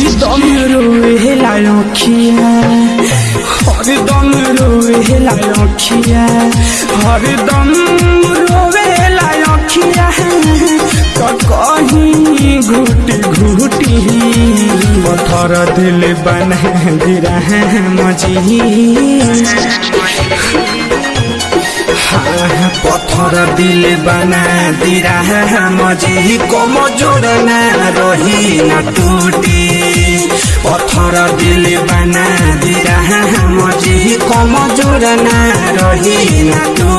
हरदम रोएला अखिया हरदम रोएला अखिया हरदम रोएला अखिया तो कहीं घुटी घुटी पत्थर दिल बना गिरा मजी पत्थर दिल बना दिरा मजी कम जोड़ना रही न टूटी। पत्थर दिल बना दिरा है मजी कम ना रही न टूटी